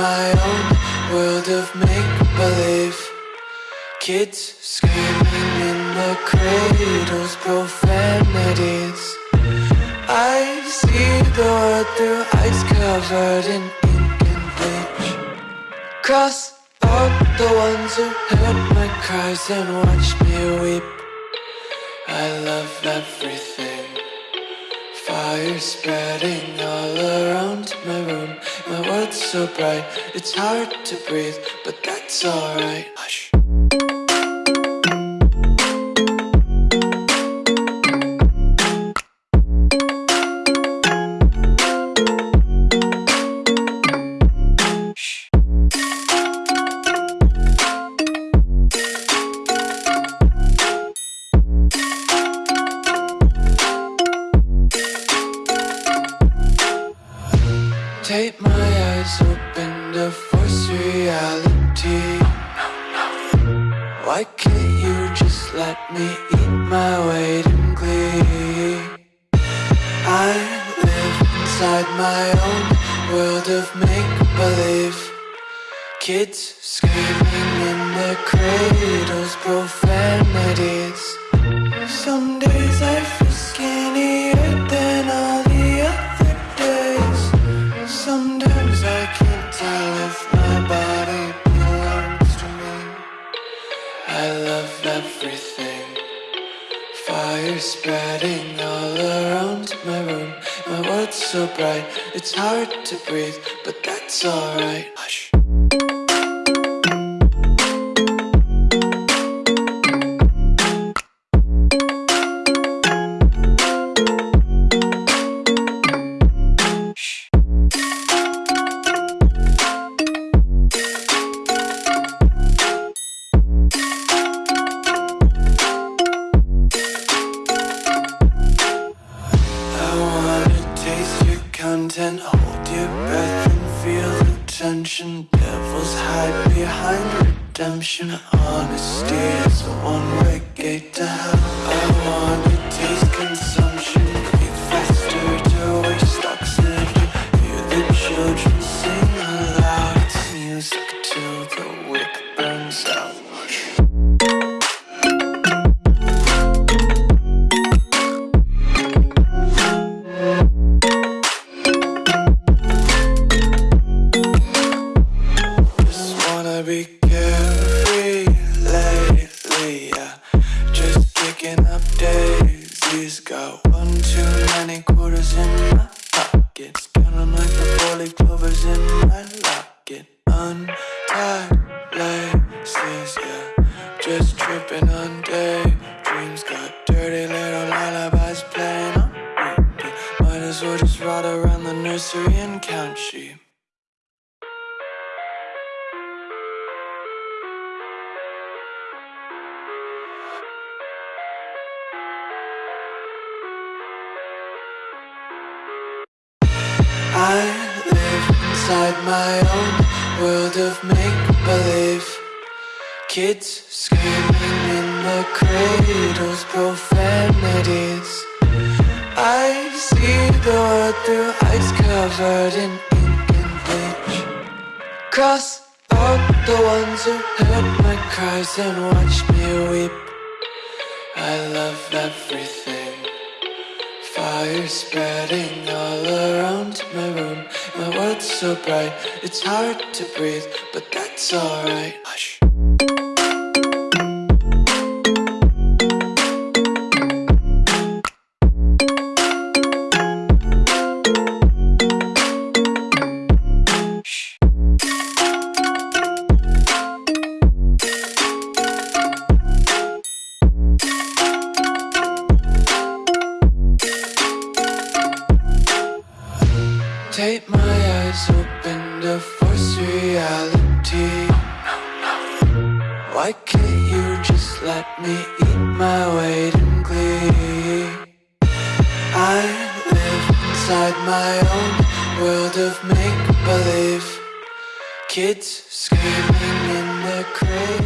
my own world of make-believe. Kids screaming in the cradles, profanities. I see the world through ice covered in ink and bleach. Cross out the ones who heard my cries and watched me weep. I love everything Fire spreading all around my room. My world's so bright, it's hard to breathe But that's alright Hush my eyes open to force reality. Why can't you just let me eat my weight in glee? I live inside my own world of make-believe. Kids screaming in their cradles, profanities Spreading all around my room. My world's so bright, it's hard to breathe But that's alright. Hush content, hold your breath and feel the tension. Devils hide behind redemption. Honesty is a one-way gate to hell. I wanna taste consumption, breathe faster to waste oxygen. Hear the children be carefree lately, yeah. Just kicking up daisies. Got one too many quarters in my pockets. Counting like the four-leaf clovers in my locket. Untied laces, yeah. Just tripping on daydreams. Got dirty little lullabies playing on repeat. Might as well just ride around the nursery and count sheep. I live inside my own world of make-believe. Kids screaming in the cradles, profanities. I see the world through ice covered in ink and bleach. Cross out the ones who heard my cries and watched me weep. I love everything Fire spreading all around my room. My world's so bright, it's hard to breathe But that's alright Take my eyes open to force reality Why can't you just let me eat my weight in glee? I live inside my own world of make-believe Kids screaming in the crowd